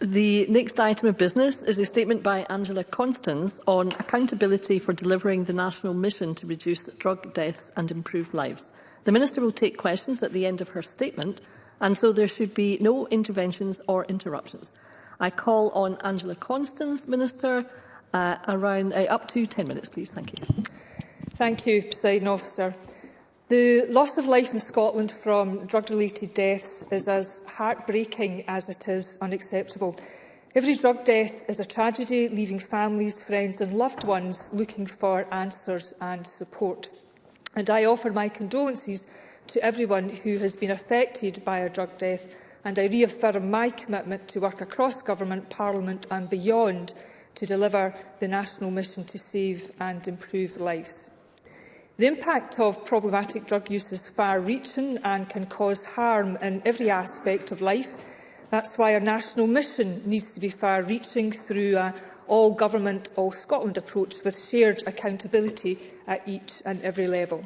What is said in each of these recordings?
The next item of business is a statement by Angela Constance on accountability for delivering the national mission to reduce drug deaths and improve lives. The Minister will take questions at the end of her statement, and so there should be no interventions or interruptions. I call on Angela Constance, Minister, uh, around uh, up to 10 minutes, please. Thank you. Thank you, President Officer. The loss of life in Scotland from drug-related deaths is as heartbreaking as it is unacceptable. Every drug death is a tragedy, leaving families, friends and loved ones looking for answers and support. And I offer my condolences to everyone who has been affected by a drug death and I reaffirm my commitment to work across government, parliament and beyond to deliver the national mission to save and improve lives. The impact of problematic drug use is far-reaching and can cause harm in every aspect of life. That's why our national mission needs to be far-reaching through an all-government, all-Scotland approach with shared accountability at each and every level.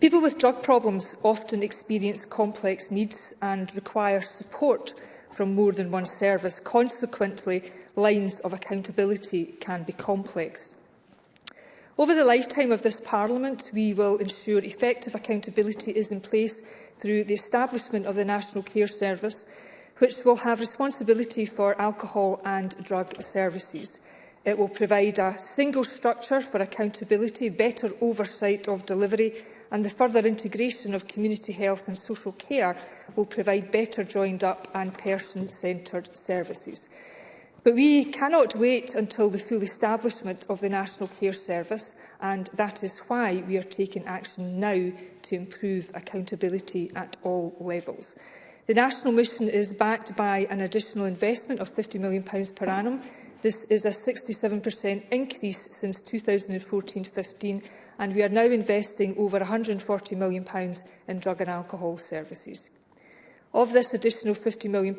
People with drug problems often experience complex needs and require support from more than one service. Consequently, lines of accountability can be complex. Over the lifetime of this Parliament, we will ensure effective accountability is in place through the establishment of the National Care Service, which will have responsibility for alcohol and drug services. It will provide a single structure for accountability, better oversight of delivery and the further integration of community health and social care will provide better joined up and person-centred services. But we cannot wait until the full establishment of the National Care Service, and that is why we are taking action now to improve accountability at all levels. The national mission is backed by an additional investment of £50 million per annum. This is a 67% increase since 2014-15, and we are now investing over £140 million in drug and alcohol services. Of this additional £50 million,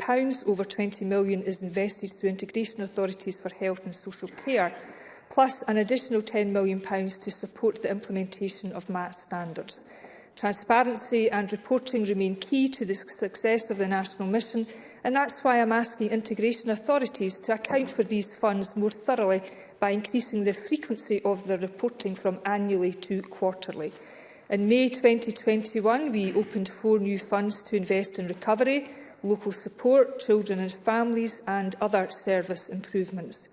over £20 million is invested through integration authorities for health and social care, plus an additional £10 million to support the implementation of MAT standards. Transparency and reporting remain key to the success of the national mission, and that's why I'm asking integration authorities to account for these funds more thoroughly by increasing the frequency of their reporting from annually to quarterly. In May 2021, we opened four new funds to invest in recovery, local support, children and families and other service improvements.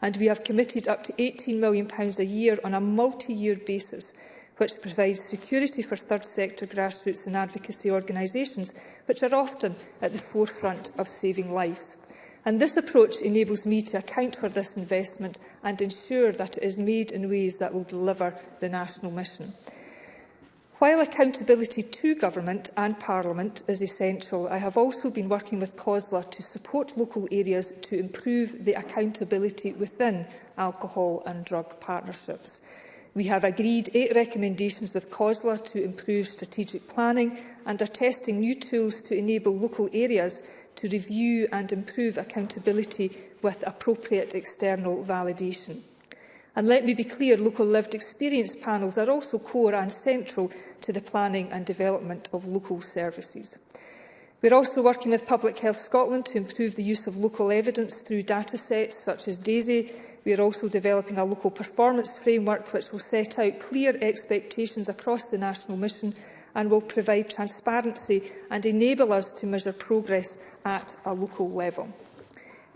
And we have committed up to £18 million a year on a multi-year basis, which provides security for third sector grassroots and advocacy organisations, which are often at the forefront of saving lives. And this approach enables me to account for this investment and ensure that it is made in ways that will deliver the national mission. While accountability to Government and Parliament is essential, I have also been working with COSLA to support local areas to improve the accountability within alcohol and drug partnerships. We have agreed eight recommendations with COSLA to improve strategic planning and are testing new tools to enable local areas to review and improve accountability with appropriate external validation. And let me be clear, local lived experience panels are also core and central to the planning and development of local services. We're also working with Public Health Scotland to improve the use of local evidence through data sets such as DAISY. We are also developing a local performance framework which will set out clear expectations across the national mission and will provide transparency and enable us to measure progress at a local level.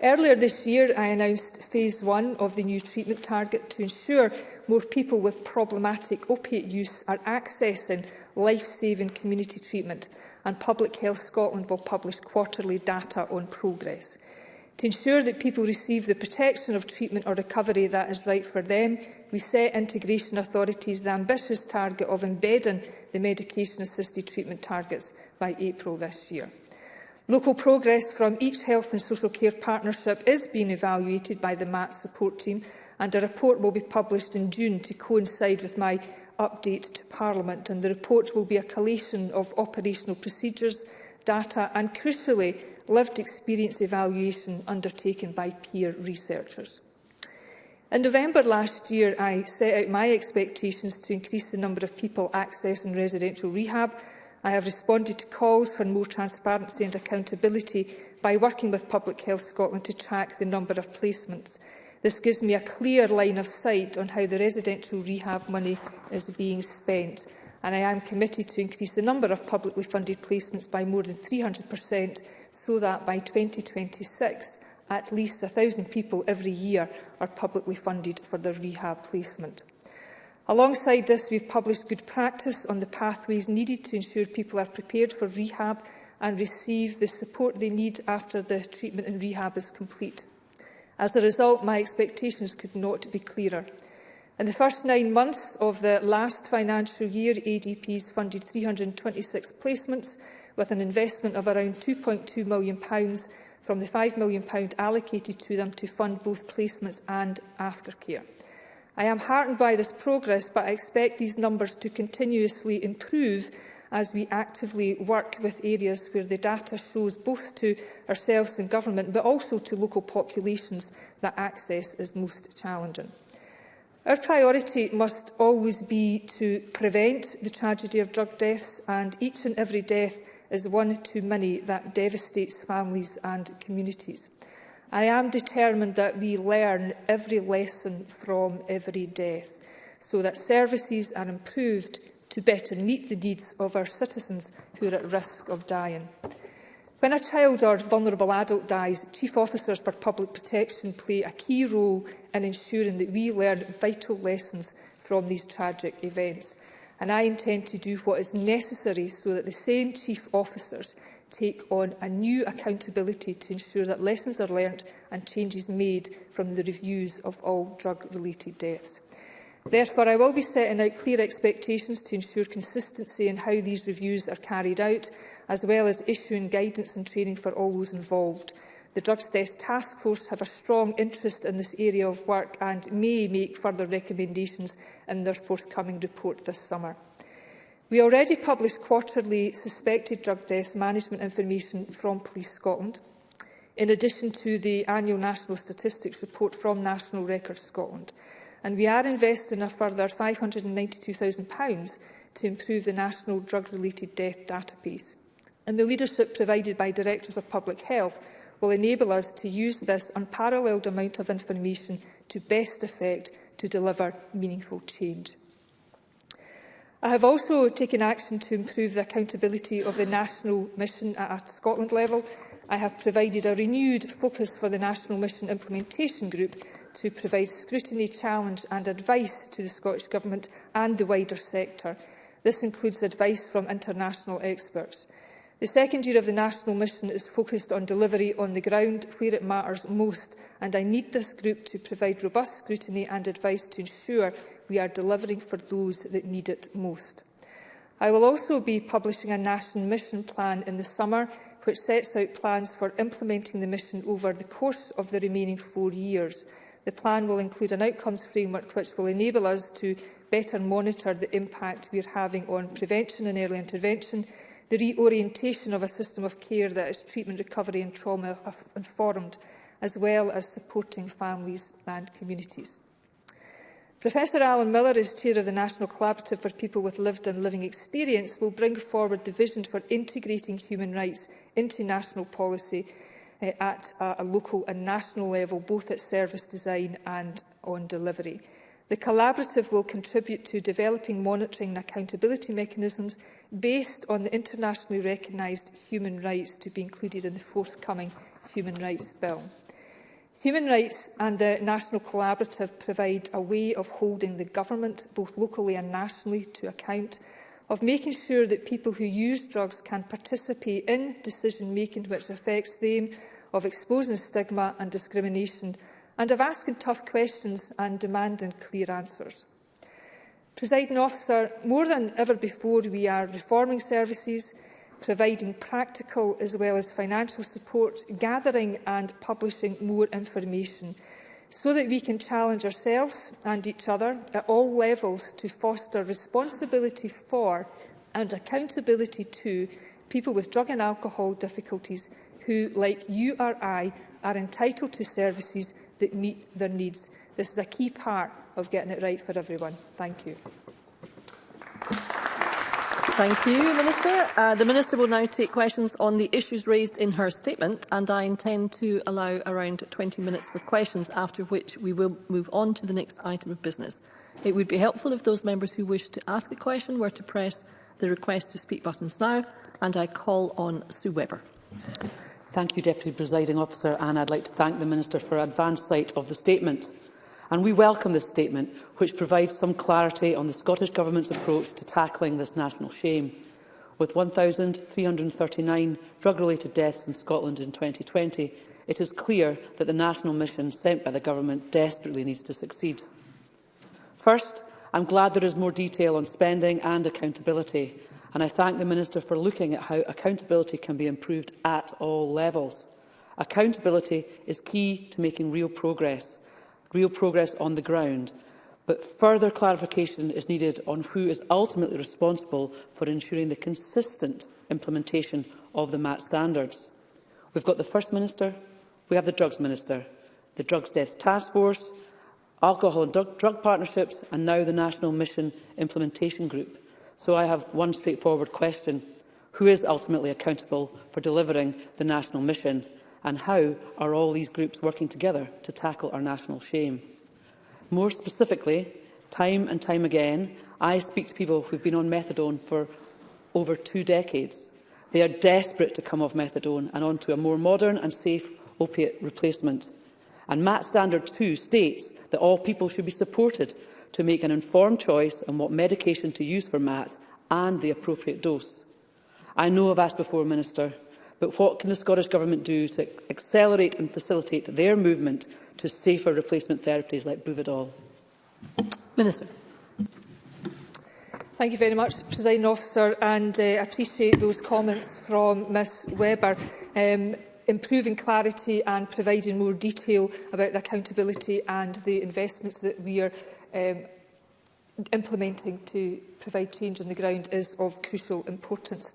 Earlier this year, I announced phase one of the new treatment target to ensure more people with problematic opiate use are accessing life-saving community treatment, and Public Health Scotland will publish quarterly data on progress. To ensure that people receive the protection of treatment or recovery that is right for them, we set integration authorities the ambitious target of embedding the medication-assisted treatment targets by April this year. Local progress from each health and social care partnership is being evaluated by the MAT support team and a report will be published in June to coincide with my update to Parliament. And the report will be a collation of operational procedures, data and, crucially, lived experience evaluation undertaken by peer researchers. In November last year, I set out my expectations to increase the number of people accessing residential rehab I have responded to calls for more transparency and accountability by working with Public Health Scotland to track the number of placements. This gives me a clear line of sight on how the residential rehab money is being spent. And I am committed to increase the number of publicly funded placements by more than 300% so that by 2026 at least 1,000 people every year are publicly funded for their rehab placement. Alongside this, we've published good practice on the pathways needed to ensure people are prepared for rehab and receive the support they need after the treatment and rehab is complete. As a result, my expectations could not be clearer. In the first nine months of the last financial year, ADPs funded 326 placements with an investment of around £2.2 million from the £5 million allocated to them to fund both placements and aftercare. I am heartened by this progress, but I expect these numbers to continuously improve as we actively work with areas where the data shows both to ourselves and government, but also to local populations that access is most challenging. Our priority must always be to prevent the tragedy of drug deaths, and each and every death is one too many that devastates families and communities. I am determined that we learn every lesson from every death so that services are improved to better meet the needs of our citizens who are at risk of dying. When a child or vulnerable adult dies, Chief Officers for Public Protection play a key role in ensuring that we learn vital lessons from these tragic events and I intend to do what is necessary so that the same chief officers take on a new accountability to ensure that lessons are learnt and changes made from the reviews of all drug-related deaths. Therefore, I will be setting out clear expectations to ensure consistency in how these reviews are carried out, as well as issuing guidance and training for all those involved. The Drugs Test Task Force have a strong interest in this area of work and may make further recommendations in their forthcoming report this summer. We already publish quarterly suspected drug deaths management information from Police Scotland, in addition to the annual National Statistics report from National Records Scotland. And we are investing a further £592,000 to improve the National Drug-Related Death Database. And the leadership provided by Directors of Public Health will enable us to use this unparalleled amount of information to best effect to deliver meaningful change. I have also taken action to improve the accountability of the national mission at a Scotland level. I have provided a renewed focus for the National Mission Implementation Group to provide scrutiny, challenge and advice to the Scottish Government and the wider sector. This includes advice from international experts. The second year of the National Mission is focused on delivery on the ground where it matters most, and I need this group to provide robust scrutiny and advice to ensure we are delivering for those that need it most. I will also be publishing a national mission plan in the summer, which sets out plans for implementing the mission over the course of the remaining four years. The plan will include an outcomes framework which will enable us to better monitor the impact we are having on prevention and early intervention, the reorientation of a system of care that is treatment, recovery and trauma informed, as well as supporting families and communities. Professor Alan Miller, as Chair of the National Collaborative for People with Lived and Living Experience, will bring forward the vision for integrating human rights into national policy eh, at a local and national level, both at service design and on delivery. The Collaborative will contribute to developing monitoring and accountability mechanisms based on the internationally recognised human rights to be included in the forthcoming Human Rights Bill. Human Rights and the National Collaborative provide a way of holding the government, both locally and nationally, to account, of making sure that people who use drugs can participate in decision-making which affects them, of exposing stigma and discrimination, and of asking tough questions and demanding clear answers. Presiding officer, more than ever before, we are reforming services, providing practical as well as financial support, gathering and publishing more information so that we can challenge ourselves and each other at all levels to foster responsibility for and accountability to people with drug and alcohol difficulties who, like you or I, are entitled to services that meet their needs. This is a key part of getting it right for everyone. Thank you. Thank you, Minister. Uh, the Minister will now take questions on the issues raised in her statement, and I intend to allow around 20 minutes for questions, after which we will move on to the next item of business. It would be helpful if those members who wish to ask a question were to press the request to speak buttons now, and I call on Sue Webber. Thank you, Deputy Presiding Officer, and I'd like to thank the Minister for advance sight of the statement. And we welcome this statement, which provides some clarity on the Scottish Government's approach to tackling this national shame. With 1,339 drug-related deaths in Scotland in 2020, it is clear that the national mission sent by the Government desperately needs to succeed. First, I'm glad there is more detail on spending and accountability and I thank the Minister for looking at how accountability can be improved at all levels. Accountability is key to making real progress, real progress on the ground, but further clarification is needed on who is ultimately responsible for ensuring the consistent implementation of the MAT standards. We've got the First Minister, we have the Drugs Minister, the Drugs Death Task Force, Alcohol and Drug, Drug Partnerships and now the National Mission Implementation Group. So I have one straightforward question. Who is ultimately accountable for delivering the national mission? And how are all these groups working together to tackle our national shame? More specifically, time and time again, I speak to people who've been on methadone for over two decades. They are desperate to come off methadone and onto a more modern and safe opiate replacement. And MAT Standard 2 states that all people should be supported to make an informed choice on what medication to use for MAT and the appropriate dose. I know I've asked before, Minister, but what can the Scottish Government do to accelerate and facilitate their movement to safer replacement therapies like Buvidol? Minister. Thank you very much, President Officer, and uh, I uh, appreciate those comments from Ms Weber. Um, improving clarity and providing more detail about the accountability and the investments that we are um, implementing to provide change on the ground is of crucial importance.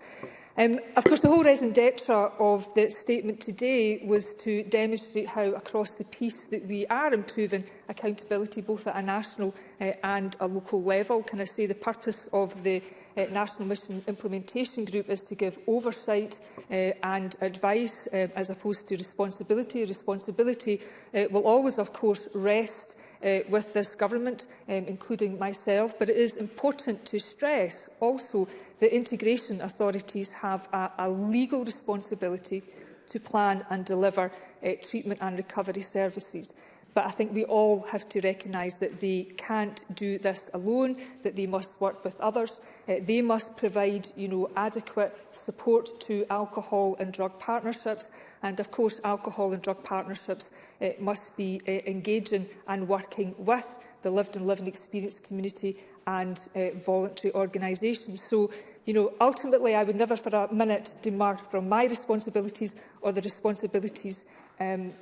Um, of course, the whole raison d'etre of the statement today was to demonstrate how across the piece that we are improving accountability both at a national uh, and a local level. Can I say the purpose of the uh, National Mission Implementation Group is to give oversight uh, and advice uh, as opposed to responsibility. Responsibility uh, will always, of course, rest uh, with this government, um, including myself, but it is important to stress also that integration authorities have a, a legal responsibility to plan and deliver uh, treatment and recovery services but I think we all have to recognise that they can't do this alone, that they must work with others. Uh, they must provide you know, adequate support to alcohol and drug partnerships, and of course alcohol and drug partnerships uh, must be uh, engaging and working with the lived and living experience community and uh, voluntary organisations. So you know, ultimately I would never for a minute demur from my responsibilities or the responsibilities um,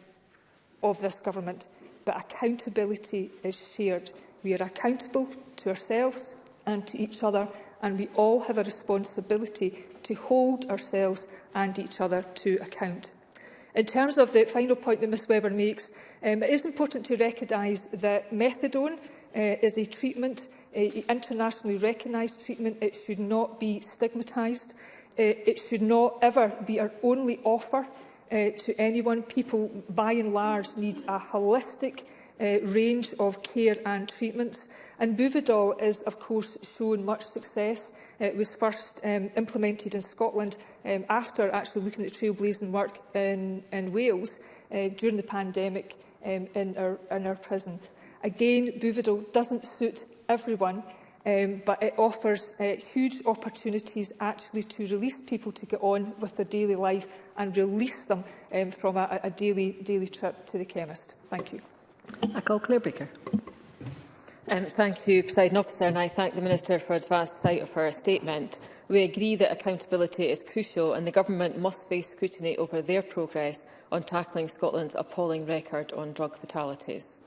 of this government but accountability is shared. We are accountable to ourselves and to each other, and we all have a responsibility to hold ourselves and each other to account. In terms of the final point that Ms Weber makes, um, it is important to recognise that methadone uh, is a treatment, a internationally recognised treatment. It should not be stigmatised. Uh, it should not ever be our only offer uh, to anyone. People, by and large, need a holistic uh, range of care and treatments. And Buvidol is, of course, shown much success. It was first um, implemented in Scotland um, after actually looking at trailblazing work in, in Wales uh, during the pandemic um, in, our, in our prison. Again, Buvidol doesn't suit everyone, um, but it offers uh, huge opportunities actually to release people to get on with their daily life and release them um, from a, a daily, daily trip to the chemist. Thank you. I call Claire Baker. Um, thank you, President Officer, and I thank the Minister for advanced sight of her statement. We agree that accountability is crucial and the Government must face scrutiny over their progress on tackling Scotland's appalling record on drug fatalities.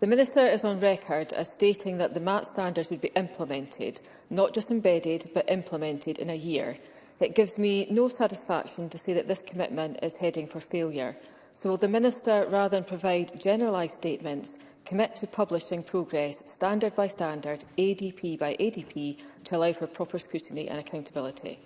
The Minister is on record as stating that the MAT standards would be implemented, not just embedded, but implemented in a year. It gives me no satisfaction to see that this commitment is heading for failure. So will the Minister, rather than provide generalised statements, commit to publishing progress standard by standard, ADP by ADP, to allow for proper scrutiny and accountability?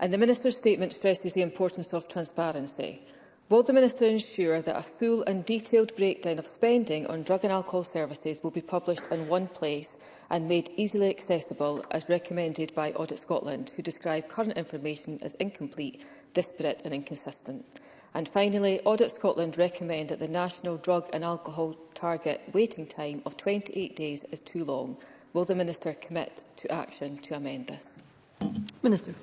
And the Minister's statement stresses the importance of transparency. Will the Minister ensure that a full and detailed breakdown of spending on drug and alcohol services will be published in one place and made easily accessible, as recommended by Audit Scotland, who describe current information as incomplete, disparate and inconsistent? And finally, Audit Scotland recommend that the national drug and alcohol target waiting time of 28 days is too long. Will the Minister commit to action to amend this? Minister.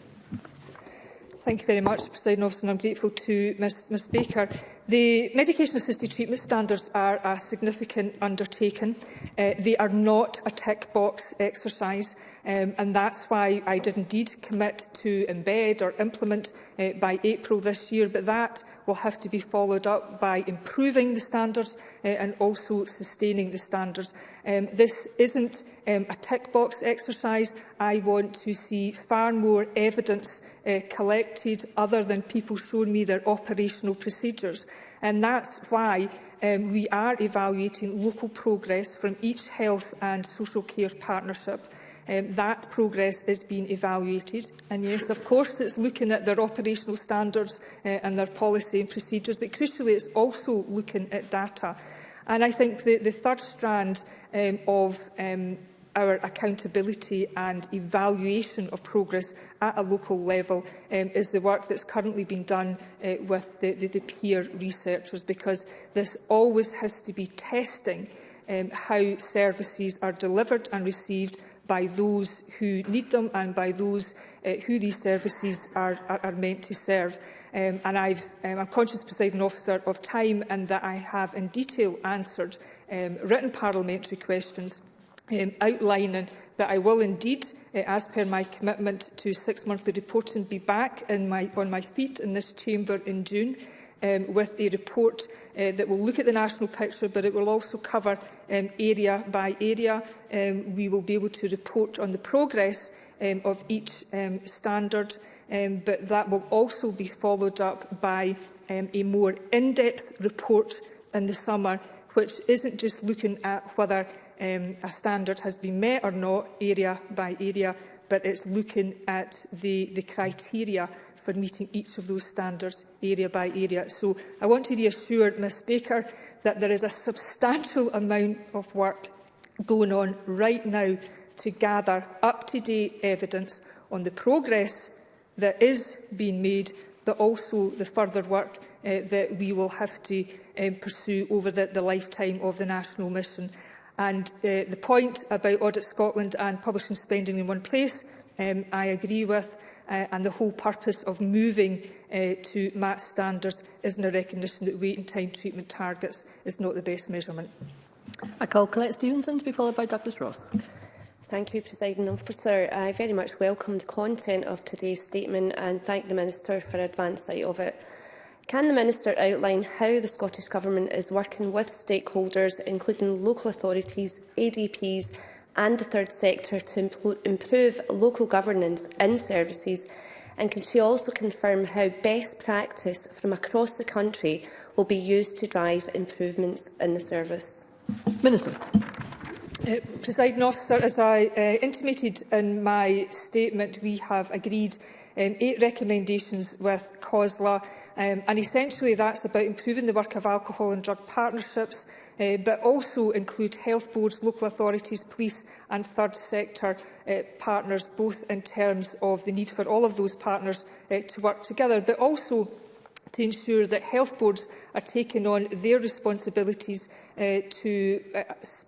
Thank you very much, President Officer, and I'm grateful to Ms, Ms Baker. The medication-assisted treatment standards are a significant undertaking. Uh, they are not a tick box exercise, um, and that's why I did indeed commit to embed or implement uh, by April this year, but that will have to be followed up by improving the standards uh, and also sustaining the standards. Um, this isn't um, a tick box exercise. I want to see far more evidence uh, collected other than people showing me their operational procedures. And that's why um, we are evaluating local progress from each health and social care partnership. Um, that progress is being evaluated. And yes, of course, it's looking at their operational standards uh, and their policy and procedures, but crucially, it's also looking at data. And I think the, the third strand um, of um, our accountability and evaluation of progress at a local level um, is the work that's currently been done uh, with the, the, the peer researchers because this always has to be testing um, how services are delivered and received by those who need them and by those uh, who these services are, are, are meant to serve. Um, and I've, um, I'm conscious, presiding officer, of time and that I have in detail answered um, written parliamentary questions um, outlining that I will indeed, uh, as per my commitment to six monthly reporting, be back in my, on my feet in this chamber in June um, with a report uh, that will look at the national picture, but it will also cover um, area by area. Um, we will be able to report on the progress um, of each um, standard, um, but that will also be followed up by um, a more in-depth report in the summer, which isn't just looking at whether um, a standard has been met or not, area by area, but it's looking at the, the criteria for meeting each of those standards area by area. So I want to reassure Ms Baker that there is a substantial amount of work going on right now to gather up-to-date evidence on the progress that is being made, but also the further work uh, that we will have to um, pursue over the, the lifetime of the national mission. And uh, the point about Audit Scotland and publishing spending in one place, um, I agree with, uh, and the whole purpose of moving uh, to MAT standards is in a recognition that wait and time treatment targets is not the best measurement. I call Colette Stevenson to be followed by Douglas Ross. Thank you, Presiding Officer. I very much welcome the content of today's statement and thank the Minister for advance sight of it. Can the Minister outline how the Scottish Government is working with stakeholders, including local authorities, ADPs and the third sector, to improve local governance in services? And can she also confirm how best practice from across the country will be used to drive improvements in the service? Minister. Uh, Presiding officer, as I uh, intimated in my statement, we have agreed um, eight recommendations with COSLA, um, and essentially that's about improving the work of alcohol and drug partnerships, uh, but also include health boards, local authorities, police and third sector uh, partners, both in terms of the need for all of those partners uh, to work together, but also to ensure that health boards are taking on their responsibilities uh, to uh,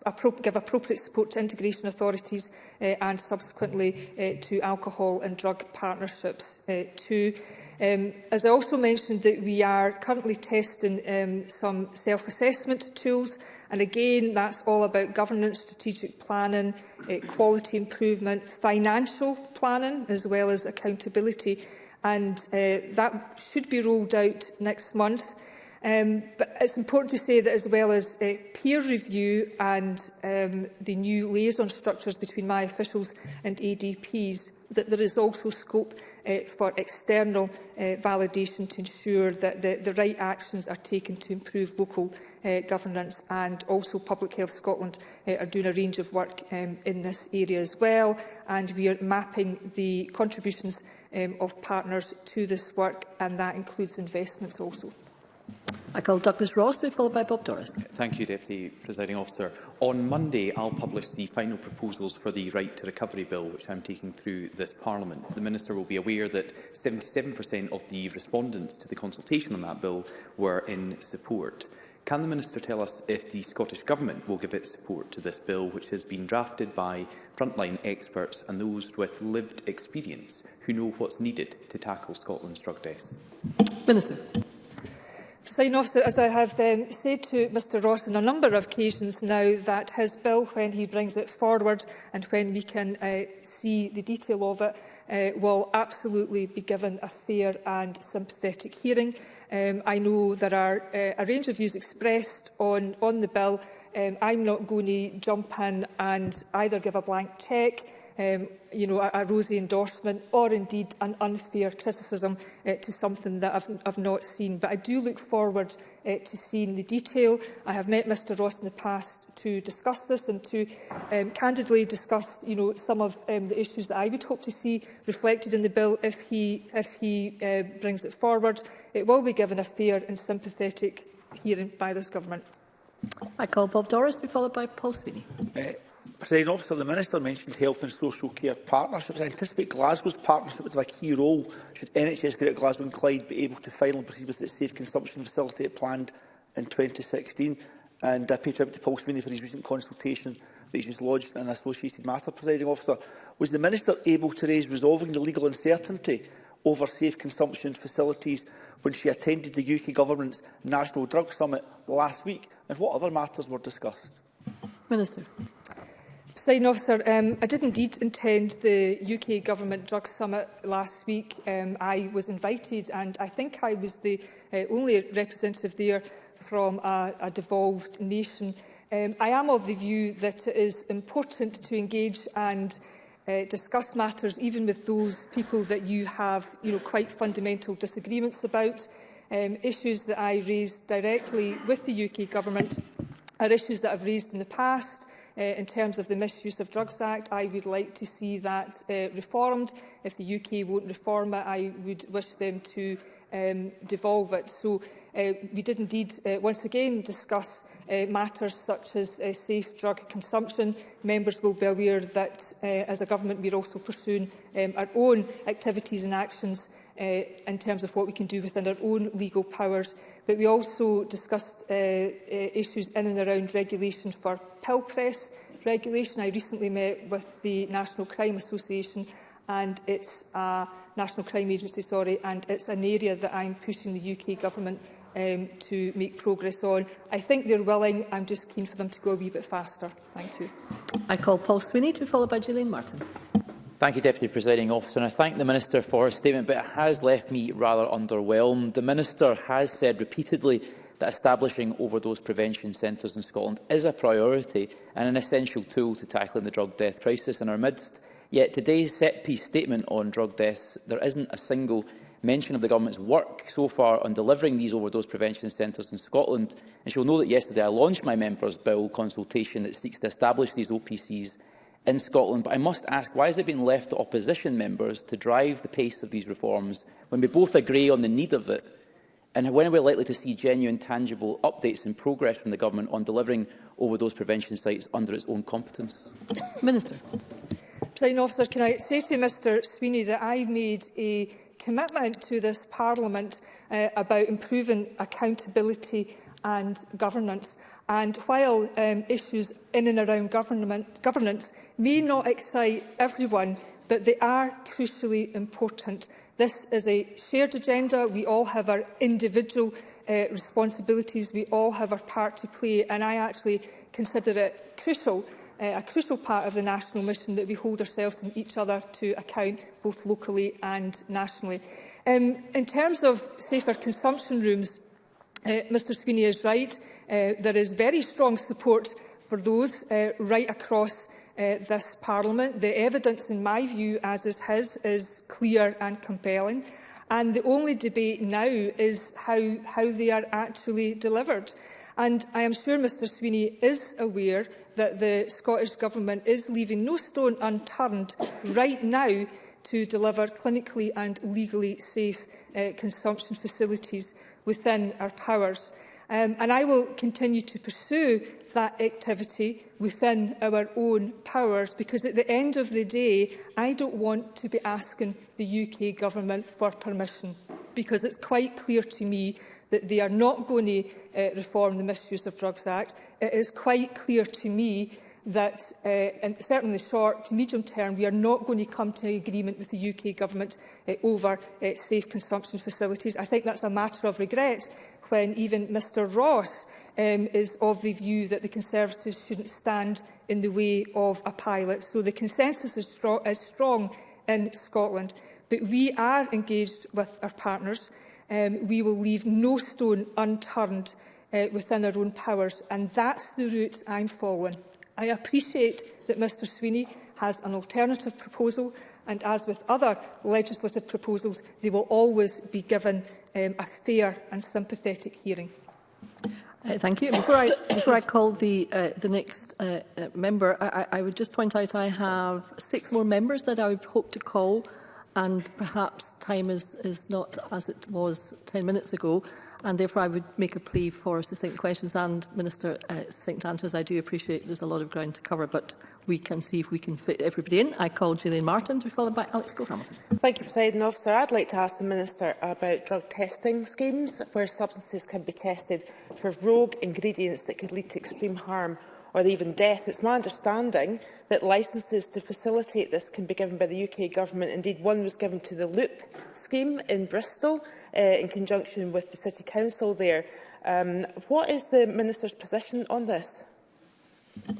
appro give appropriate support to integration authorities uh, and subsequently uh, to alcohol and drug partnerships uh, too. Um, as I also mentioned that we are currently testing um, some self-assessment tools and again that's all about governance, strategic planning, uh, quality improvement, financial planning as well as accountability and uh, that should be rolled out next month. Um, but it's important to say that as well as uh, peer review and um, the new liaison structures between my officials and ADPs, that there is also scope uh, for external uh, validation to ensure that the, the right actions are taken to improve local uh, governance and also Public Health Scotland uh, are doing a range of work um, in this area as well and we are mapping the contributions um, of partners to this work and that includes investments also. I call Douglas Ross to be followed by Bob Doris. Thank you, Deputy Presiding Officer. On Monday, I'll publish the final proposals for the Right to Recovery Bill, which I'm taking through this Parliament. The Minister will be aware that 77% of the respondents to the consultation on that bill were in support. Can the Minister tell us if the Scottish Government will give its support to this bill, which has been drafted by frontline experts and those with lived experience who know what's needed to tackle Scotland's drug deaths? Minister. Presiding officer, as I have um, said to Mr Ross on a number of occasions now, that his bill, when he brings it forward and when we can uh, see the detail of it, uh, will absolutely be given a fair and sympathetic hearing. Um, I know there are uh, a range of views expressed on, on the bill. Um, I'm not going to jump in and either give a blank cheque um, you know, a, a rosy endorsement or indeed an unfair criticism uh, to something that I've, I've not seen. But I do look forward uh, to seeing the detail. I have met Mr Ross in the past to discuss this and to um, candidly discuss you know, some of um, the issues that I would hope to see reflected in the bill if he, if he uh, brings it forward. It will be given a fair and sympathetic hearing by this government. I call Bob Doris, be followed by Paul Sweeney. Uh, President Officer, the Minister mentioned health and social care partnerships. I anticipate Glasgow's partnership would have a key role should NHS Great Glasgow and Clyde be able to finally proceed with its safe consumption facility it planned in 2016. And I pay tribute to Paul Sweeney for his recent consultation that he's just lodged an associated matter, presiding officer. Was the Minister able to raise resolving the legal uncertainty over safe consumption facilities when she attended the UK Government's National Drug Summit last week? And what other matters were discussed? Minister. Presiding officer, um, I did indeed attend the UK Government Drug Summit last week. Um, I was invited and I think I was the uh, only representative there from a, a devolved nation. Um, I am of the view that it is important to engage and uh, discuss matters even with those people that you have you know, quite fundamental disagreements about. Um, issues that I raised directly with the UK Government are issues that I've raised in the past uh, in terms of the Misuse of Drugs Act. I would like to see that uh, reformed. If the UK won't reform it, I would wish them to um, devolve it. So uh, we did indeed uh, once again discuss uh, matters such as uh, safe drug consumption. Members will be aware that uh, as a government we're also pursuing um, our own activities and actions uh, in terms of what we can do within our own legal powers. But we also discussed uh, uh, issues in and around regulation for pill press regulation. I recently met with the National Crime Association and it's a National Crime Agency, sorry, and it's an area that I'm pushing the UK government um, to make progress on. I think they're willing. I'm just keen for them to go a wee bit faster. Thank you. I call Paul Sweeney to be followed by Gillian Martin. Thank you, Deputy Presiding Officer. And I thank the Minister for her statement, but it has left me rather underwhelmed. The Minister has said repeatedly that establishing overdose prevention centres in Scotland is a priority and an essential tool to tackling the drug death crisis in our midst. Yet today's set-piece statement on drug deaths, there isn't a single mention of the government's work so far on delivering these overdose prevention centres in Scotland. And she'll know that yesterday I launched my members' bill consultation that seeks to establish these OPCs in Scotland, but I must ask, why has it been left to opposition members to drive the pace of these reforms when we both agree on the need of it? And when are we likely to see genuine, tangible updates and progress from the Government on delivering over those prevention sites under its own competence? Minister. President officer, can I say to Mr Sweeney that I made a commitment to this Parliament uh, about improving accountability and governance. And while um, issues in and around government, governance may not excite everyone, but they are crucially important. This is a shared agenda. We all have our individual uh, responsibilities. We all have our part to play. And I actually consider it crucial, uh, a crucial part of the national mission that we hold ourselves and each other to account, both locally and nationally. Um, in terms of safer consumption rooms, Uh, Mr Sweeney is right. Uh, there is very strong support for those uh, right across uh, this Parliament. The evidence, in my view, as is his, is clear and compelling. And the only debate now is how, how they are actually delivered. And I am sure Mr Sweeney is aware that the Scottish Government is leaving no stone unturned right now to deliver clinically and legally safe uh, consumption facilities within our powers. Um, and I will continue to pursue that activity within our own powers because at the end of the day, I don't want to be asking the UK government for permission because it's quite clear to me that they are not going to uh, reform the Misuse of Drugs Act. It is quite clear to me that uh, and certainly in the short to medium term we are not going to come to an agreement with the UK government uh, over uh, safe consumption facilities. I think that's a matter of regret when even Mr Ross um, is of the view that the Conservatives shouldn't stand in the way of a pilot. So the consensus is, strong, is strong in Scotland, but we are engaged with our partners. Um, we will leave no stone unturned uh, within our own powers, and that's the route I'm following. I appreciate that Mr Sweeney has an alternative proposal and as with other legislative proposals, they will always be given um, a fair and sympathetic hearing. Uh, thank you. Before I, before I call the, uh, the next uh, uh member, I, I would just point out I have six more members that I would hope to call and perhaps time is, is not as it was 10 minutes ago. And therefore, I would make a plea for succinct questions and Minister uh, succinct answers. I do appreciate there's a lot of ground to cover, but we can see if we can fit everybody in. I call Gillian Martin to be followed by Alex Go hamilton Thank you, President Officer. I'd like to ask the Minister about drug testing schemes where substances can be tested for rogue ingredients that could lead to extreme harm or even death. It's my understanding that licences to facilitate this can be given by the UK Government. Indeed, one was given to the Loop scheme in Bristol uh, in conjunction with the City Council there. Um, what is the Minister's position on this?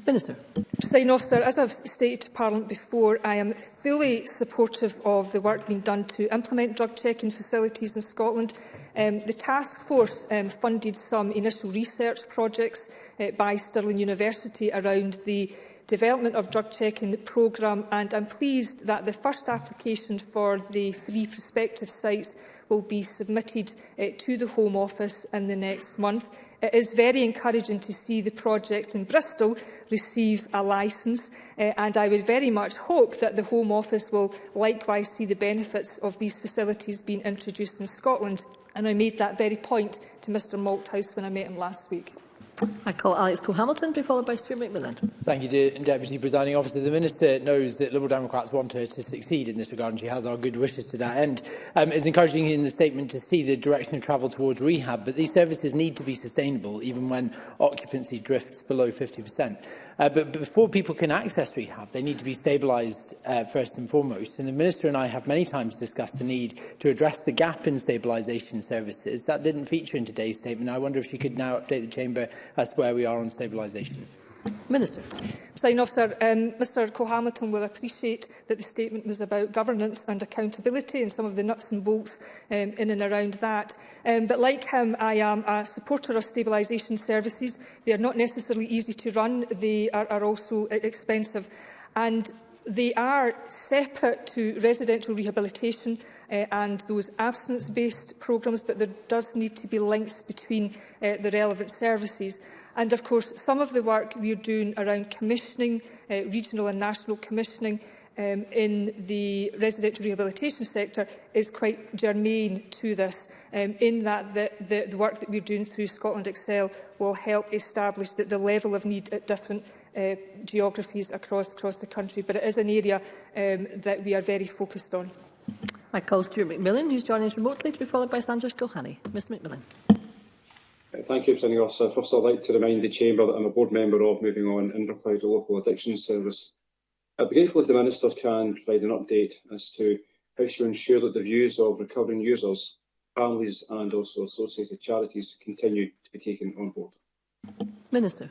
Minister. Sign sir. as I've stated to Parliament before, I am fully supportive of the work being done to implement drug checking facilities in Scotland. Um, the task force um, funded some initial research projects uh, by Stirling University around the development of drug checking programme and I'm pleased that the first application for the three prospective sites will be submitted uh, to the Home Office in the next month. It is very encouraging to see the project in Bristol receive a licence uh, and I would very much hope that the Home Office will likewise see the benefits of these facilities being introduced in Scotland and I made that very point to Mr Malthouse when I met him last week. I call Alex Cole-Hamilton, be followed by Stuart McMillan. Thank you, De Deputy Presiding Officer. The Minister knows that Liberal Democrats want her to succeed in this regard, and she has our good wishes to that end. Um, it's encouraging in the statement to see the direction of travel towards rehab, but these services need to be sustainable, even when occupancy drifts below 50%. Uh, but, but before people can access rehab, they need to be stabilised uh, first and foremost. And the Minister and I have many times discussed the need to address the gap in stabilisation services. That didn't feature in today's statement. I wonder if she could now update the Chamber as to where we are on stabilisation. Minister. Presiding officer, um, Mr Cohamilton will appreciate that the statement was about governance and accountability and some of the nuts and bolts um, in and around that. Um, but like him, I am a supporter of stabilisation services. They are not necessarily easy to run. They are, are also e-, expensive. And they are separate to residential rehabilitation uh, and those absence-based programmes, but there does need to be links between uh, the relevant services. And of course, some of the work we're doing around commissioning, uh, regional and national commissioning, um, in the residential rehabilitation sector is quite germane to this, um, in that the, the, the work that we're doing through Scotland Excel will help establish that the level of need at different uh, geographies across, across the country. But it is an area um, that we are very focused on. My call Stuart McMillan, who's joining us remotely, to be followed by Sanjesh Gohani. Mr McMillan. Uh, thank you, Presiding Officer. Uh, first, I'd like to remind the Chamber that I'm a board member of Moving On in reply to Local Addiction Service. I'd be grateful if the Minister can provide an update as to how she will ensure that the views of recovering users, families and also associated charities continue to be taken on board. Minister.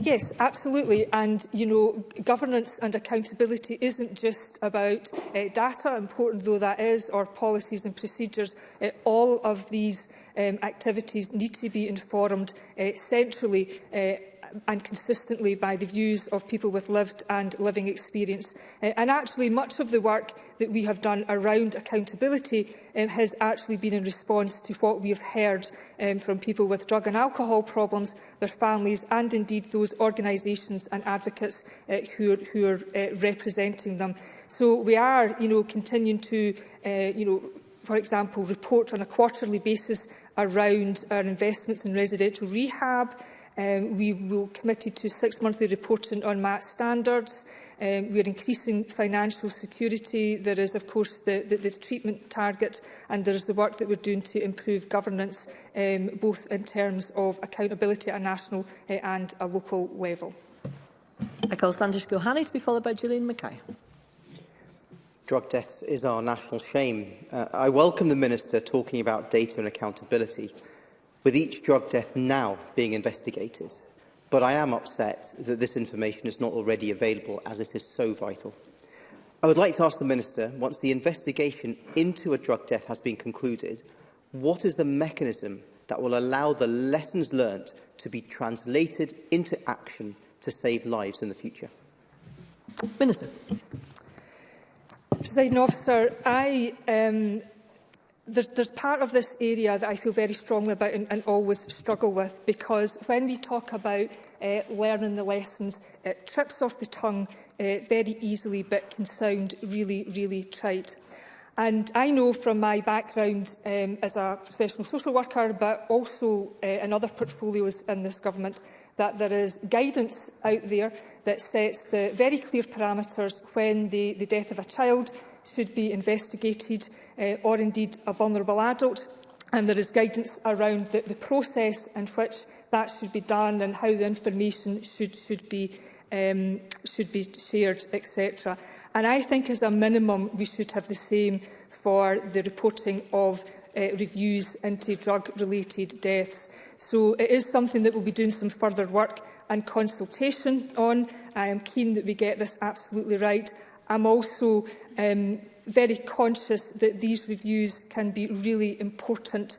Yes, absolutely. And, you know, governance and accountability isn't just about uh, data, important though that is, or policies and procedures. Uh, all of these um, activities need to be informed uh, centrally uh, and consistently by the views of people with lived and living experience. Uh, and actually, much of the work that we have done around accountability um, has actually been in response to what we have heard um, from people with drug and alcohol problems, their families and indeed those organisations and advocates uh, who are, who are uh, representing them. So we are you know, continuing to uh, you know, for example, report on a quarterly basis around our investments in residential rehab, Um, we will committed to six monthly reporting on MAT standards. Um, we are increasing financial security. There is, of course, the, the, the treatment target and there is the work that we're doing to improve governance, um, both in terms of accountability at a national uh, and a local level. I call Sanders Gohani to be followed by Julian Mackay. Drug deaths is our national shame. Uh, I welcome the Minister talking about data and accountability with each drug death now being investigated. But I am upset that this information is not already available as it is so vital. I would like to ask the Minister, once the investigation into a drug death has been concluded, what is the mechanism that will allow the lessons learnt to be translated into action to save lives in the future? Minister. Presiding officer, I um, there's, there's part of this area that I feel very strongly about and, and always struggle with because when we talk about uh, learning the lessons, it trips off the tongue uh, very easily but can sound really, really trite. And I know from my background um, as a professional social worker, but also uh, in other portfolios in this government, that there is guidance out there that sets the very clear parameters when the, the death of a child should be investigated uh, or indeed a vulnerable adult and there is guidance around the, the process in which that should be done and how the information should, should, be, um, should be shared, etc. And I think as a minimum we should have the same for the reporting of uh, reviews into drug-related deaths. So it is something that we'll be doing some further work and consultation on. I am keen that we get this absolutely right. I'm also um, very conscious that these reviews can be really important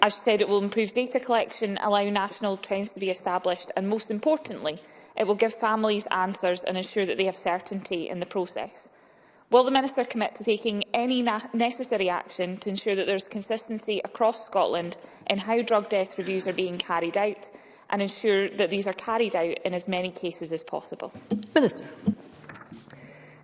As she said, it will improve data collection, allow national trends to be established and, most importantly, it will give families answers and ensure that they have certainty in the process. Will the Minister commit to taking any necessary action to ensure that there is consistency across Scotland in how drug death reviews are being carried out and ensure that these are carried out in as many cases as possible? Minister.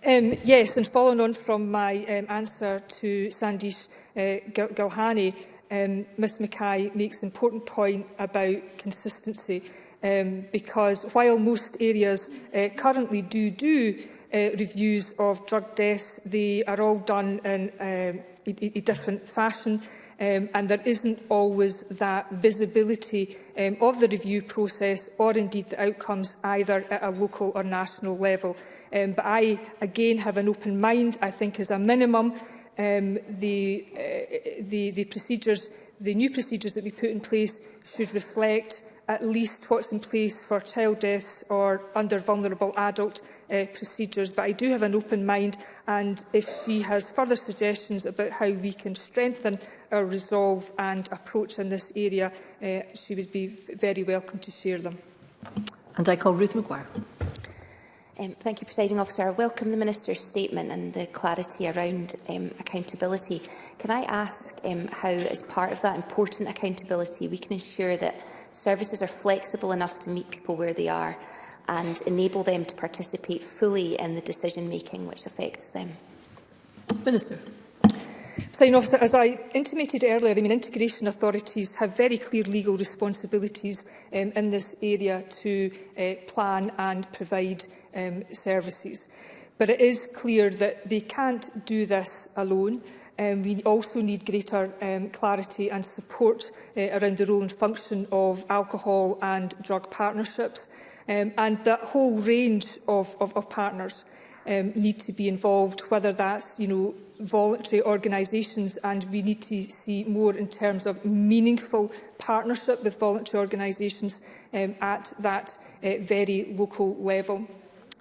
Um, yes, and following on from my um, answer to Sandeep uh, Gilhani, um, Ms Mackay makes an important point about consistency um, because while most areas uh, currently do do uh, reviews of drug deaths, they are all done in uh, a, a different fashion um, and there isn't always that visibility um, of the review process or indeed the outcomes either at a local or national level. Um, but I, again, have an open mind, I think, as a minimum, um, the, uh, the, the procedures, the new procedures that we put in place should reflect at least what's in place for child deaths or under vulnerable adult uh, procedures. But I do have an open mind and if she has further suggestions about how we can strengthen our resolve and approach in this area, uh, she would be very welcome to share them. And I call Ruth McGuire. Um, thank you, Presiding Officer. I welcome the Minister's statement and the clarity around um, accountability. Can I ask um, how, as part of that important accountability, we can ensure that services are flexible enough to meet people where they are and enable them to participate fully in the decision-making which affects them? Minister. Signing officer, as I intimated earlier, I mean, integration authorities have very clear legal responsibilities um, in this area to uh, plan and provide um, services. But it is clear that they can't do this alone. Um, we also need greater um, clarity and support uh, around the role and function of alcohol and drug partnerships um, and that whole range of, of, of partners um, need to be involved, whether that's you know, voluntary organisations and we need to see more in terms of meaningful partnership with voluntary organisations um, at that uh, very local level.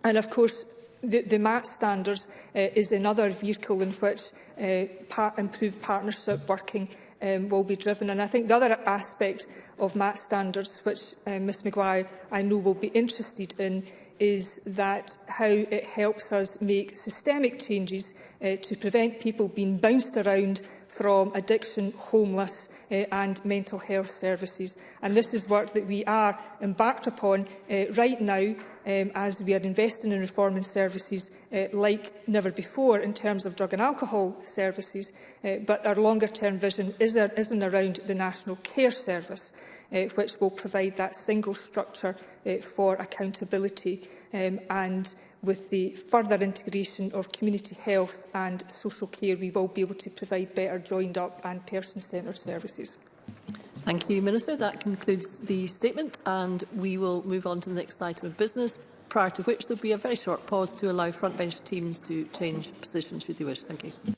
And of course, the, the MAT standards uh, is another vehicle in which uh, par improved partnership working um, will be driven. And I think the other aspect of MAT standards, which uh, Ms McGuire I know will be interested in, is that how it helps us make systemic changes uh, to prevent people being bounced around from addiction, homeless uh, and mental health services. And this is work that we are embarked upon uh, right now um, as we are investing in reforming services uh, like never before in terms of drug and alcohol services, uh, but our longer term vision is, there, isn't around the National Care Service uh, which will provide that single structure uh, for accountability um, and with the further integration of community health and social care we will be able to provide better joined up and person centred services. Thank you Minister. That concludes the statement and we will move on to the next item of business prior to which there will be a very short pause to allow frontbench teams to change position should they wish. Thank you.